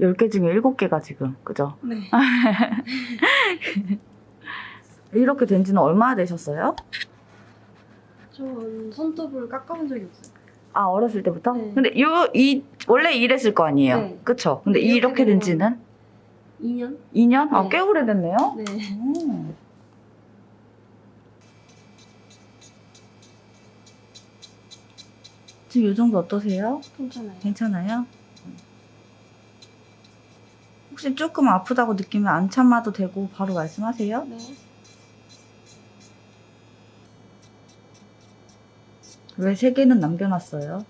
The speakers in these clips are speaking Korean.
10개 중에 7개가 지금, 그죠? 네. 이렇게 된 지는 얼마나 되셨어요? 전 손톱을 깎아본 적이 없어요. 아, 어렸을 때부터? 네. 근데 요, 이, 원래 이랬을 거 아니에요? 네. 그쵸? 근데 이렇게 된 지는? 2년? 2년? 아, 네. 꽤 오래됐네요? 네. 음. 지금 이 정도 어떠세요? 괜찮아요. 괜찮아요? 혹시 조금 아프다고 느끼면 안 참아도 되고 바로 말씀하세요. 네. 왜 세 개는 남겨놨어요?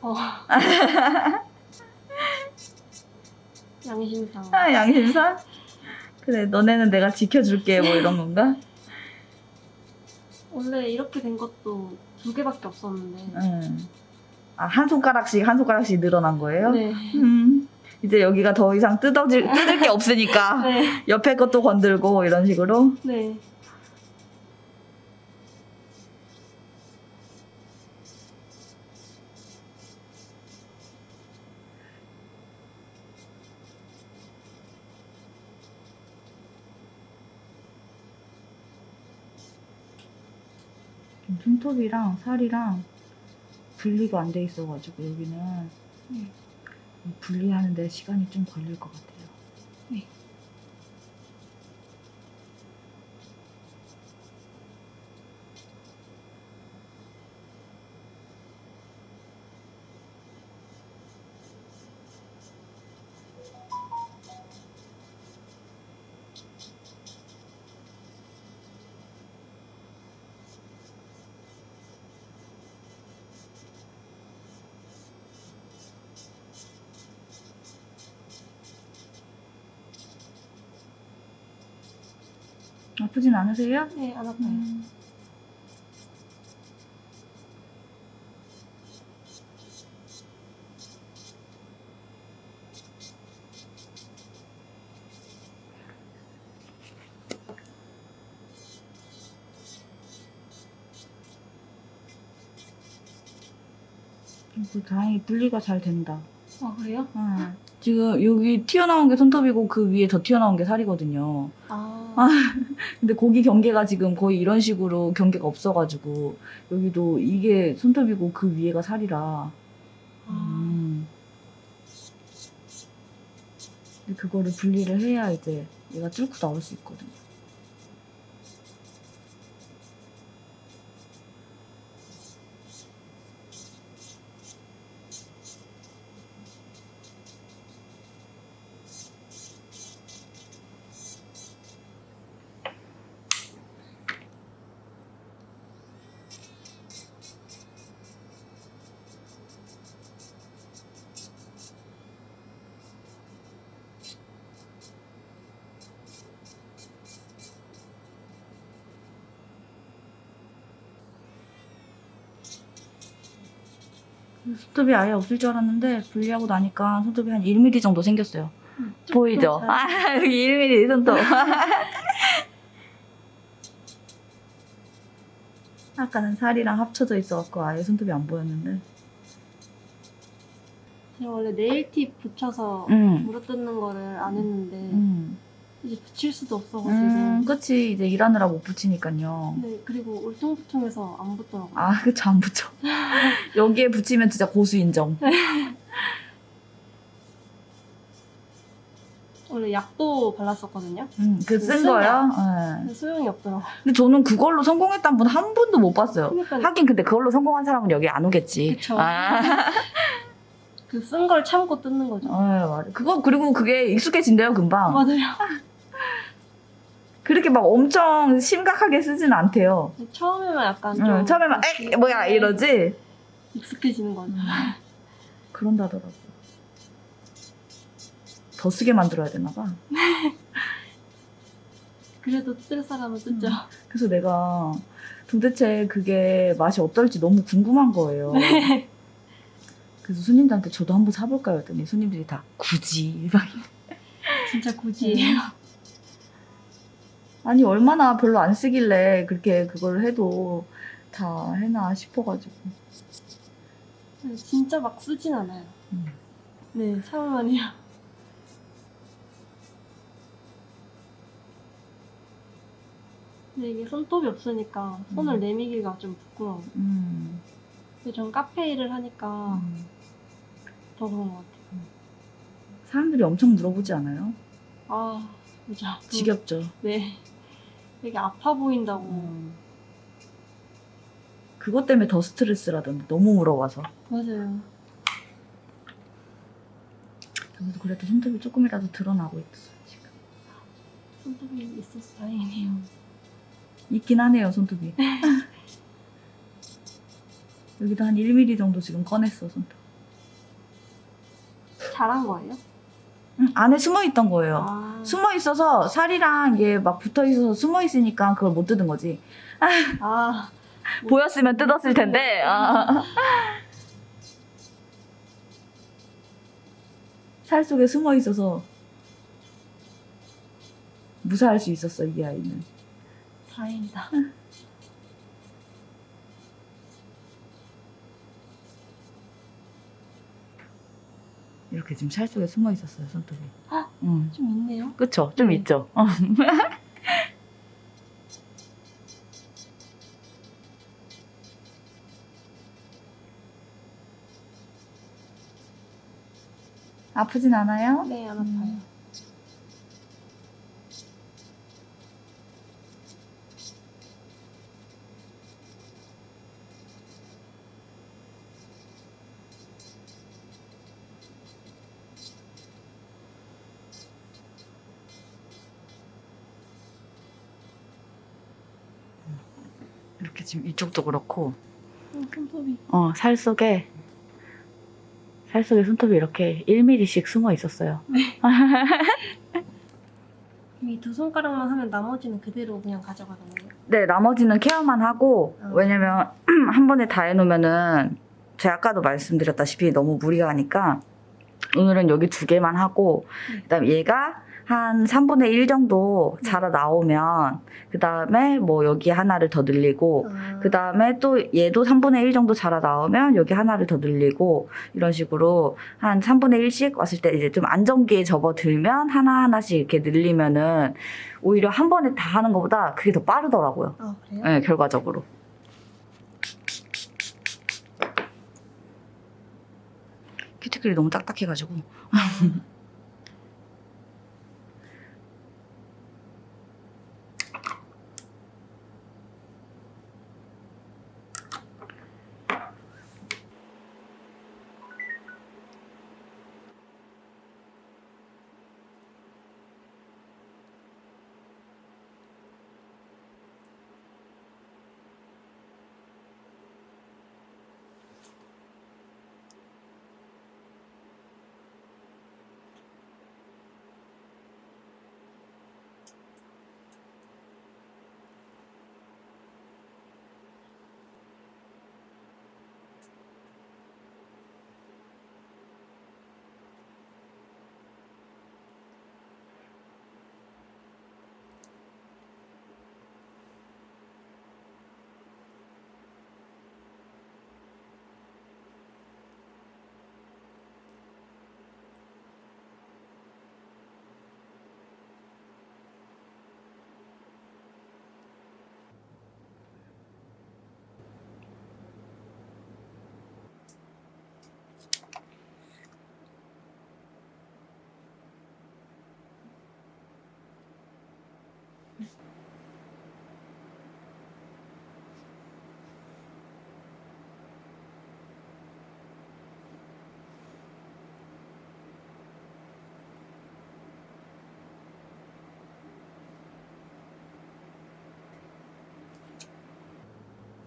어. 양심상. 아, 양심상? 그래, 너네는 내가 지켜줄게, 뭐 이런 건가? 원래 이렇게 된 것도 두 개밖에 없었는데. 응. 아, 한 손가락씩, 한 손가락씩 늘어난 거예요? 네. 음. 이제 여기가 더 이상 뜯어질, 뜯을 게 없으니까 네. 옆에 것도 건들고 이런 식으로. 네. 손톱이랑 살이랑 분리가 안 돼 있어가지고 여기는 네. 분리하는데 시간이 좀 걸릴 것 같아요. 네. 아프진 않으세요? 네, 안 아파요. 음. 그 다행히 분리가 잘 된다. 아, 그래요? 응. 지금 여기 튀어나온 게 손톱이고 그 위에 더 튀어나온 게 살이거든요. 아. 아. 근데 거기 경계가 지금 거의 이런 식으로 경계가 없어가지고 여기도 이게 손톱이고 그 위에가 살이라. 아. 음. 근데 그거를 분리를 해야 이제 얘가 뚫고 나올 수 있거든요. 손톱이 아예 없을 줄 알았는데 분리하고 나니까 손톱이 한 1mm 정도 생겼어요. 음, 보이죠? 잘- 아, 여기 1mm 손톱. 아까는 살이랑 합쳐져 있어갖고 아예 손톱이 안 보였는데. 제가 원래 네일팁 붙여서 음. 물어뜯는 거를 안 했는데 음. 이제 붙일 수도 없어가지고 음, 그치. 이제 일하느라 못 붙이니까요. 네 그리고 울퉁불퉁해서 안 붙더라고요 아, 그쵸. 안 붙여. 여기에 붙이면 진짜 고수 인정. 원래 약도 발랐었거든요 음, 그쓴쓴 거요? 예. 근데 소용이 없더라고요 근데 저는 그걸로 성공했다는 분한 분도 못 봤어요. 그러니까 하긴 근데 그걸로 성공한 사람은 여기 안 오겠지. 그쵸. 아, 그쓴 걸 참고 뜯는 거죠 어, 맞아. 그거 그리고 그게 익숙해진대요 금방. 맞아요 그렇게 막 엄청 심각하게 쓰진 않대요. 처음에만 약간 응, 좀 처음에만 에 뭐야 이러지. 익숙해지는 거죠 그런다더라고. 더 쓰게 만들어야 되나 봐. 그래도 뜯을 사람은 음. 그래서 내가 도대체 그게 맛이 어떨지 너무 궁금한 거예요. 네. 그래서 손님들한테 저도 한번 사볼까요? 했더니 손님들이 다 굳이 막 진짜 굳이 아니 얼마나 별로 안 쓰길래 그렇게 그걸 해도 다 해놔 싶어가지고 네, 진짜 막 쓰진 않아요 음. 네 사원이요 근데 네, 이게 손톱이 없으니까 손을 음. 내미기가 좀 부끄러워 음. 근데 전 카페 일을 하니까 음. 더 그런 것 같아요 음. 사람들이 엄청 물어보지 않아요? 아, 맞아. 지겹죠. 네. 되게 아파 보인다고. 음. 그것 때문에 더 스트레스라던데 너무 물어봐서. 맞아요. 저도 그래도 손톱이 조금이라도 드러나고 있어 지금. 손톱이 있어서 다행이네요. 있긴 하네요 손톱이. 여기도 한 1mm 정도 지금 꺼냈어 손톱. 잘한 거예요? 응, 안에 숨어 있던 거예요. 아, 숨어 있어서 살이랑 이게 막 붙어 있어서 숨어 있으니까 그걸 못 뜯은 거지. 아, 보였으면 뜯었을 텐데. 아. 살 속에 숨어 있어서 무사할 수 있었어 이 아이는. 다행이다. 이렇게 지금 살 속에 숨어 있었어요 손톱이. 헉! 응. 좀 있네요. 그쵸? 좀 네. 있죠. 어. 아프진 않아요? 네, 안 아파요. 음. 지금 이쪽도 그렇고 어, 손톱이. 어, 살 속에 살 속에 손톱이 이렇게 1mm씩 숨어 있었어요. 이두 손가락만 하면 나머지는 그대로 그냥 가져가는 거예요. 네, 나머지는 케어만 하고 어. 왜냐면 한 번에 다 해놓으면은 제가 아까도 말씀드렸다시피 너무 무리가 가니까 오늘은 여기 두 개만 하고 네. 그다음 얘가 한 3분의 1 정도 자라 나오면 그 다음에 뭐 여기 하나를 더 늘리고 아, 그 다음에 또 얘도 3분의 1 정도 자라 나오면 여기 하나를 더 늘리고 이런 식으로 한 3분의 1씩 왔을 때 이제 좀 안정기에 접어들면 하나하나씩 이렇게 늘리면은 오히려 한 번에 다 하는 것보다 그게 더 빠르더라고요. 아 그래요? 네, 결과적으로. 큐티클이 너무 딱딱해가지고.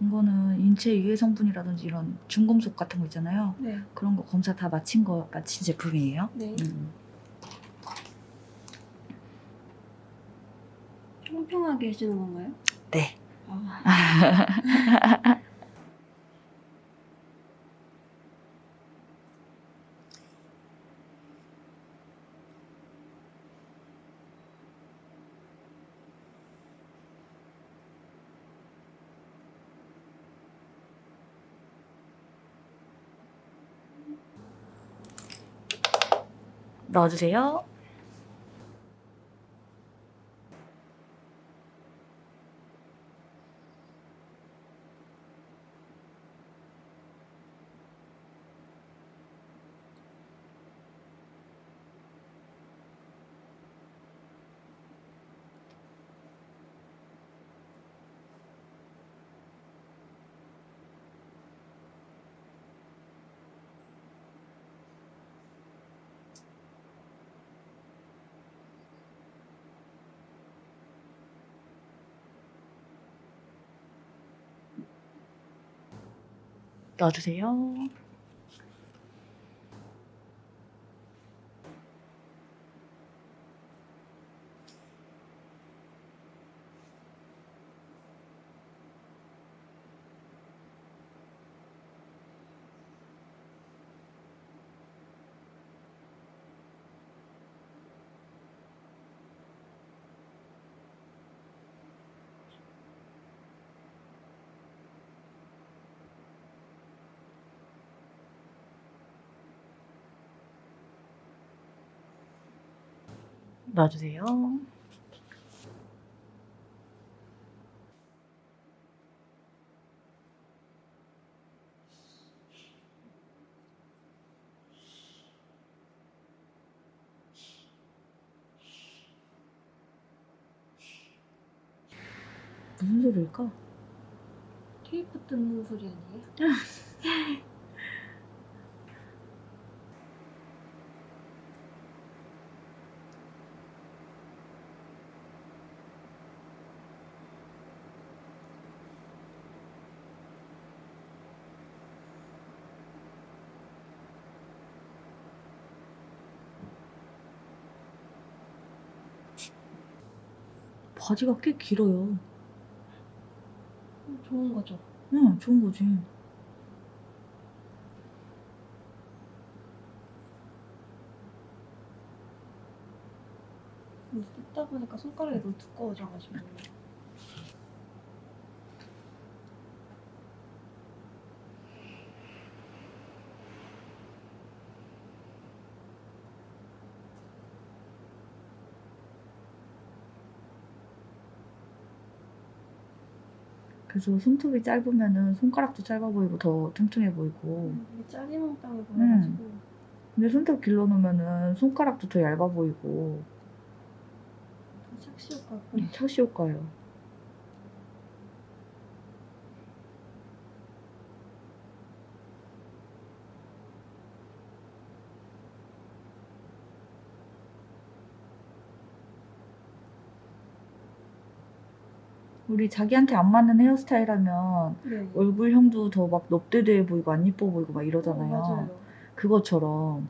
이거는 인체 유해 성분이라든지 이런 중금속 같은 거 있잖아요. 네. 그런 거 검사 다 마친 거 마친 제품이에요. 네. 음. 평평하게 해주는 건가요? 네. 아, 넣어주세요. 놔주세요. 놔주세요. 무슨 소리일까? 테이프 뜯는 소리 아니에요? 바지가 꽤 길어요. 음, 좋은 거죠. 응, 좋은 거지. 근데 뜯다 보니까 손가락이 너무 두꺼워져가지고. 그래서 손톱이 짧으면은 손가락도 짧아 보이고 더 뚱뚱해 보이고. 음, 짜리몽땅해 보여가지고. 근데 손톱 길러놓으면은 손가락도 더 얇아 보이고. 착시 효과가 음. 착시 효과예요. 우리 자기한테 안 맞는 헤어스타일 하면 네. 얼굴형도 더 막 넙대대해 보이고 안 이뻐 보이고 막 이러잖아요. 어. 그것처럼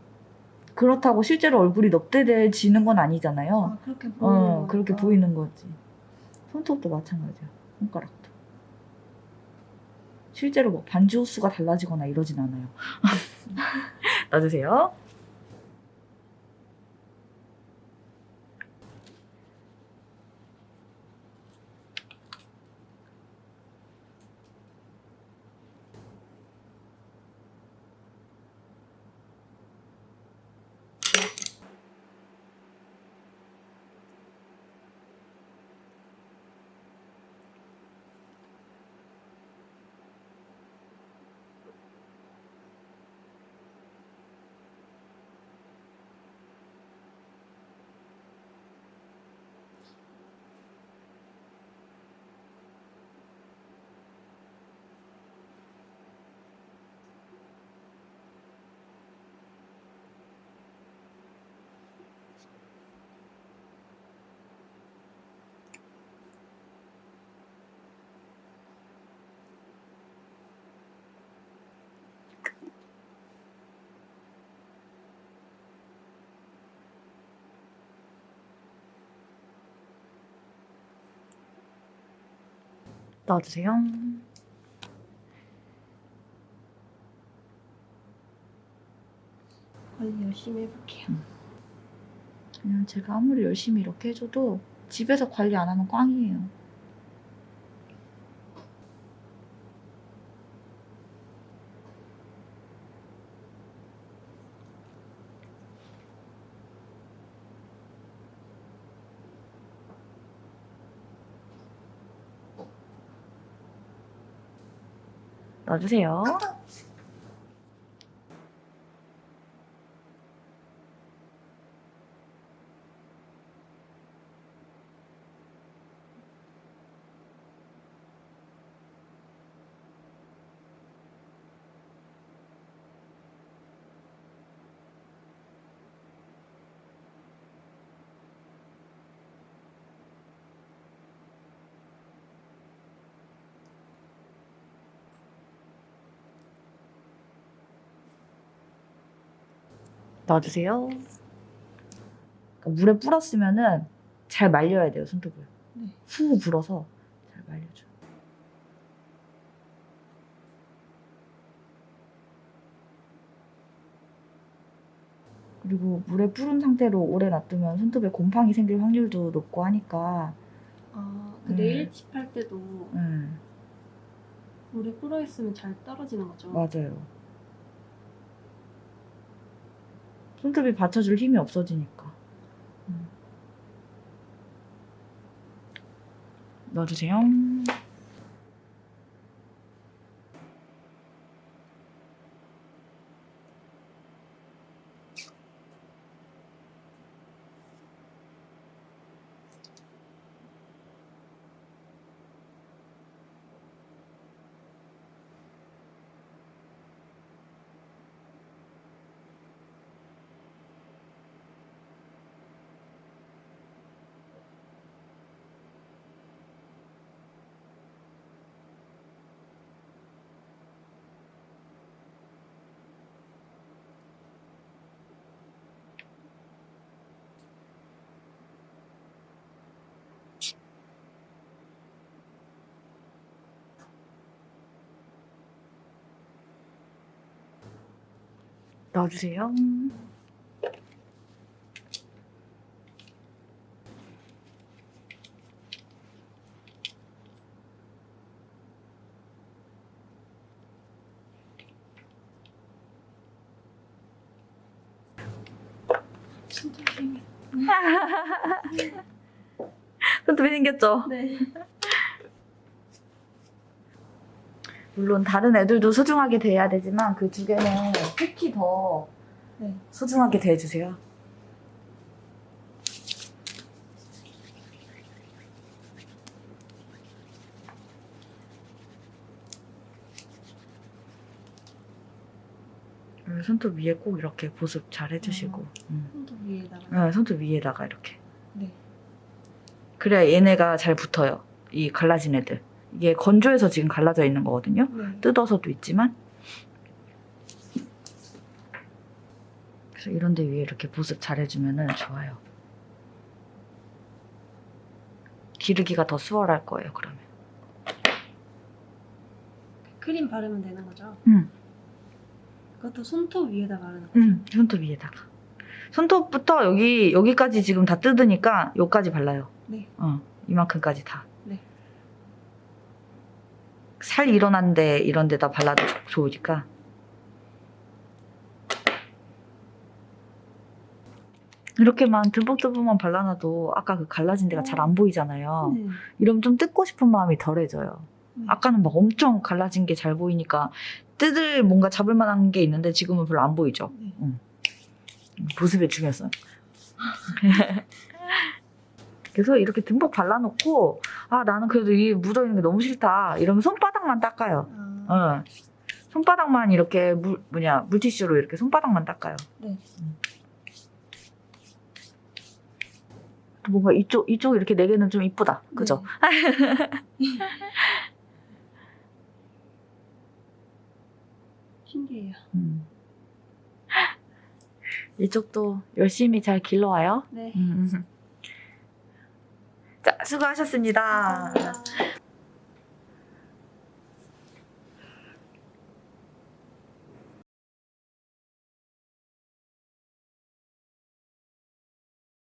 그렇다고 실제로 얼굴이 넙대대해지는 건 아니잖아요. 아 그렇게 보이는 어. 그렇게 보이는 거지. 손톱도 마찬가지야. 손가락도. 실제로 뭐 반지 호수가 달라지거나 이러진 않아요. 놔주세요. 놔주세요. 관리 열심히 해볼게요. 그냥 제가 아무리 열심히 이렇게 해줘도 집에서 관리 안 하면 꽝이에요. 놔주세요. 놔주세요. 그러니까 물에 불었으면은 잘 말려야 돼요 손톱을. 네. 후 불어서 잘 말려줘. 그리고 물에 불은 상태로 오래 놔두면 손톱에 곰팡이 생길 확률도 높고 하니까 아, 그 음. 네일 칩할 때도 음, 물에 불어 있으면 잘 떨어지는 거죠. 맞아요. 손톱이 받쳐줄 힘이 없어지니까. 음. 넣어주세요. 넣어주세요. 진짜 조용해. 손톱이 생겼죠? 네. 물론 다른 애들도 소중하게 대해야 되지만 그 두 개는 특히 더 네. 소중하게 대해주세요. 음, 손톱 위에 꼭 이렇게 보습 잘 해주시고 음. 손톱 위에다가. 네, 손톱 위에다가 이렇게 네. 그래야 얘네가 잘 붙어요 이 갈라진 애들 이게 건조해서 지금 갈라져 있는 거거든요 네. 뜯어서도 있지만 그래서 이런 데 위에 이렇게 보습 잘 해주면 좋아요 기르기가 더 수월할 거예요 그러면 크림 바르면 되는 거죠? 응. 그것도 손톱 위에다 바르는 거죠? 응 손톱 위에다가 손톱부터 여기 여기까지 지금 다 뜯으니까 여기까지 발라요 네. 어 이만큼까지 다 네. 살 일어난 데 이런 데다 발라도 좋- 좋으니까 이렇게만 듬뿍듬뿍만 발라놔도 아까 그 갈라진 데가 잘 안 보이잖아요 네. 이러면 좀 뜯고 싶은 마음이 덜해져요 네. 아까는 막 엄청 갈라진 게 잘 보이니까 뜯을 뭔가 잡을 만한 게 있는데 지금은 별로 안 보이죠 네. 보습의 중요성. 그래서 이렇게 듬뿍 발라놓고 아 나는 그래도 이 묻어있는 게 너무 싫다 이러면 손바닥만 닦아요. 아, 어. 손바닥만 이렇게 물 뭐냐 물티슈로 이렇게 손바닥만 닦아요. 네. 음. 또 뭔가 이쪽 이쪽 이렇게 네 개는 좀 이쁘다, 그죠? 네. 신기해요. 음. 이쪽도 열심히 잘 길러와요. 네. 음. 자 수고하셨습니다. 감사합니다.